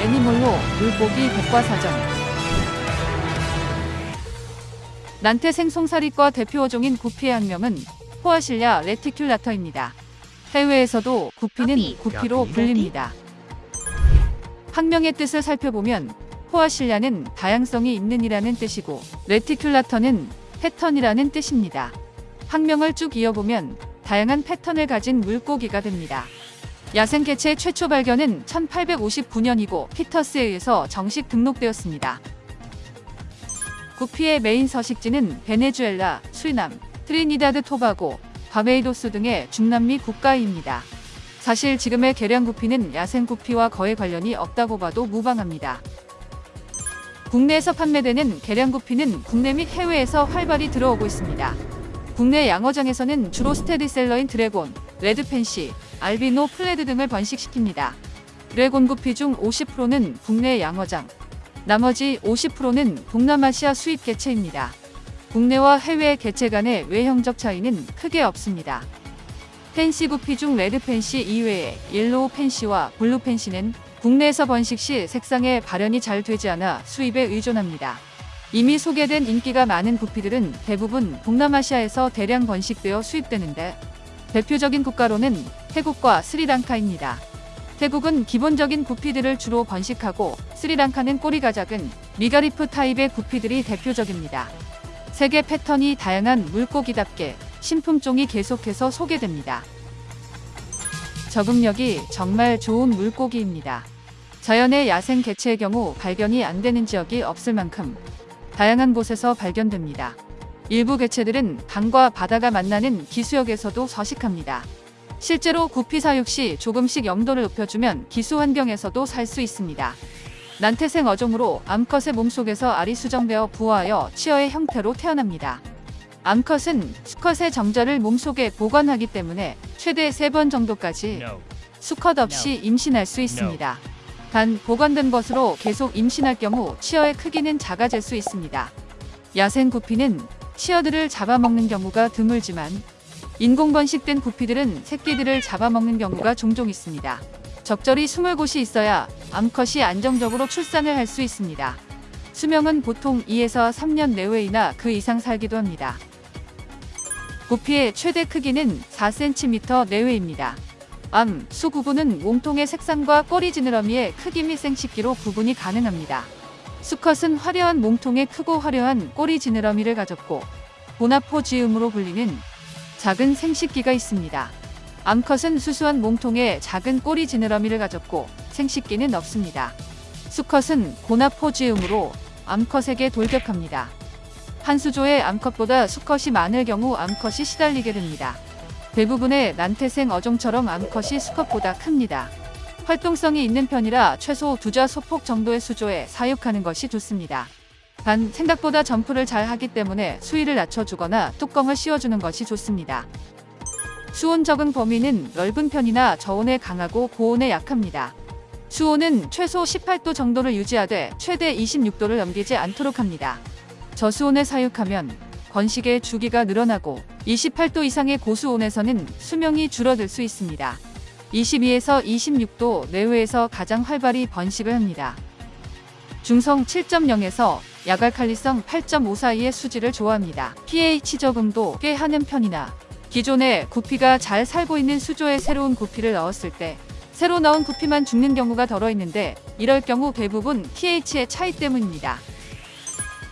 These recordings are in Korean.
애니몰로 물고기 백과사전 난태 생 송사리과 대표 어종인 구피의 학명은 포아실랴 레티큘라터입니다. 해외에서도 구피는 구피. 구피로 불립니다. 학명의 뜻을 살펴보면 포아실랴는 다양성이 있는 이라는 뜻이고 레티큘라터는 패턴이라는 뜻입니다. 학명을 쭉 이어보면 다양한 패턴을 가진 물고기가 됩니다. 야생 개체의 최초 발견은 1859년이고 피터스에 의해서 정식 등록되었습니다. 구피의 메인 서식지는 베네수엘라, 수리남, 트리니다드 토바고, 바베이도스 등의 중남미 국가입니다. 사실 지금의 개량 구피는 야생 구피와 거의 관련이 없다고 봐도 무방합니다. 국내에서 판매되는 개량 구피는 국내 및 해외에서 활발히 들어오고 있습니다. 국내 양어장에서는 주로 스테디셀러인 드래곤, red fancy, 알비노 full red 등을 번식시킵니다. 드래곤 구피 중 50%는 국내 양어장, 나머지 50%는 동남아시아 수입 개체입니다. 국내와 해외 개체 간의 외형적 차이는 크게 없습니다. fancy 구피 중 red fancy 이외에 yellow fancy와 blue fancy는 국내에서 번식 시 색상에 발현이 잘 되지 않아 수입에 의존합니다. 이미 소개된 인기가 많은 구피들은 대부분 동남아시아에서 대량 번식되어 수입되는데 대표적인 국가로는 태국과 스리랑카입니다. 태국은 기본적인 구피들을 주로 번식하고 스리랑카는 꼬리가 작은 미가리프 타입의 구피들이 대표적입니다. 색의 패턴이 다양한 물고기답게 신품종이 계속해서 소개됩니다. 적응력이 정말 좋은 물고기입니다. 자연의 야생 개체의 경우 발견이 안 되는 지역이 없을 만큼 다양한 곳에서 발견됩니다. 일부 개체들은 강과 바다가 만나는 기수역에서도 서식합니다. 실제로 구피 사육 시 조금씩 염도를 높여주면 기수 환경에서도 살 수 있습니다. 난태생 어종으로 암컷의 몸속에서 알이 수정되어 부화하여 치어의 형태로 태어납니다. 암컷은 수컷의 정자를 몸속에 보관하기 때문에 최대 3번 정도까지. 수컷 없이 임신할 수 있습니다. 단 보관된 것으로 계속 임신할 경우 치어의 크기는 작아질 수 있습니다. 야생 구피는 치어들을 잡아먹는 경우가 드물지만 인공 번식된 구피들은 새끼들을 잡아먹는 경우가 종종 있습니다. 적절히 숨을 곳이 있어야 암컷이 안정적으로 출산을 할 수 있습니다. 수명은 보통 2에서 3년 내외이나 그 이상 살기도 합니다. 구피의 최대 크기는 4cm 내외입니다. 암, 수 구분은 몸통의 색상과 꼬리 지느러미의 크기 및 생식기로 구분이 가능합니다. 수컷은 화려한 몸통에 크고 화려한 꼬리 지느러미를 가졌고 보나포지음으로 불리는 작은 생식기가 있습니다. 암컷은 수수한 몸통에 작은 꼬리 지느러미를 가졌고 생식기는 없습니다. 수컷은 고나포지음으로 암컷에게 돌격합니다. 한 수조의 암컷보다 수컷이 많을 경우 암컷이 시달리게 됩니다. 대부분의 난태생 어종처럼 암컷이 수컷보다 큽니다. 활동성이 있는 편이라 최소 두자 소폭 정도의 수조에 사육하는 것이 좋습니다. 단 생각보다 점프를 잘 하기 때문에 수위를 낮춰주거나 뚜껑을 씌워주는 것이 좋습니다. 수온 적응 범위는 넓은 편이나 저온에 강하고 고온에 약합니다. 수온은 최소 18도 정도를 유지하되 최대 26도를 넘기지 않도록 합니다. 저수온에 사육하면 번식의 주기가 늘어나고 28도 이상의 고수온에서는 수명이 줄어들 수 있습니다. 22에서 26도 내외에서 가장 활발히 번식을 합니다. 중성 7.0에서 야갈칼리성 8.5 사이의 수질을 좋아합니다. pH 적응도 꽤 하는 편이나 기존에 구피가 잘 살고 있는 수조에 새로운 구피를 넣었을 때 새로 넣은 구피만 죽는 경우가 덜어 있는데 이럴 경우 대부분 pH의 차이 때문입니다.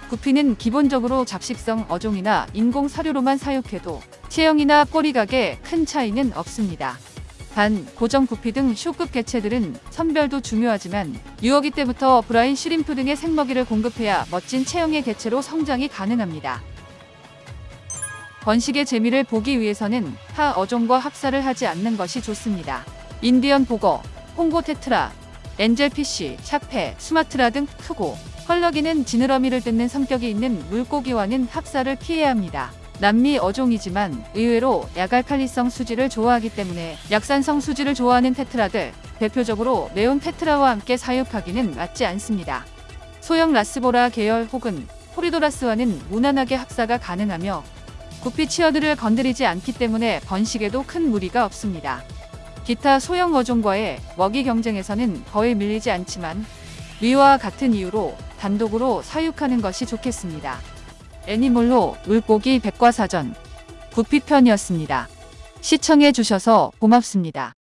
구피는 기본적으로 잡식성 어종이나 인공 사료로만 사육해도 체형이나 꼬리각에 큰 차이는 없습니다. 단 고정 구피 등 쇼급 개체들은 선별도 중요하지만 유어기 때부터 brine shrimp 등의 생먹이를 공급해야 멋진 체형의 개체로 성장이 가능합니다. 번식의 재미를 보기 위해서는 타 어종과 합사를 하지 않는 것이 좋습니다. 인디언 복어, 콩고 테트라, 엔젤피쉬, 샤페, 수마트라 등 크고 헐럭이는 지느러미를 뜯는 성격이 있는 물고기와는 합사를 피해야 합니다. 남미 어종이지만 의외로 야갈칼리성 수질을 좋아하기 때문에 약산성 수질을 좋아하는 테트라들, 대표적으로 매운 테트라와 함께 사육하기는 맞지 않습니다. 소형 라스보라 계열 혹은 포리도라스와는 무난하게 합사가 가능하며 구피 치어들을 건드리지 않기 때문에 번식에도 큰 무리가 없습니다. 기타 소형 어종과의 먹이 경쟁에서는 거의 밀리지 않지만 위와 같은 이유로 단독으로 사육하는 것이 좋겠습니다. 애니몰로 물고기 백과사전 구피편이었습니다. 시청해 주셔서 고맙습니다.